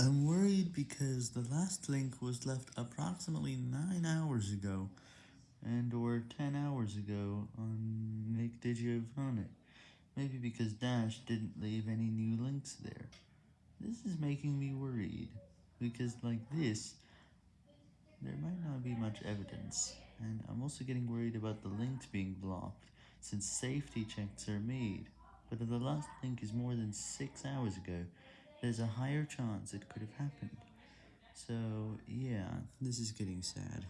I'm worried because the last link was left approximately 9 hours ago, and or 10 hours ago on Nick DiGiovanni. Maybe because Dash didn't leave any new links there. This is making me worried, because like this, there might not be much evidence, and I'm also getting worried about the links being blocked, since safety checks are made, but if the last link is more than 6 hours ago, there's a higher chance it could have happened. So, yeah, this is getting sad.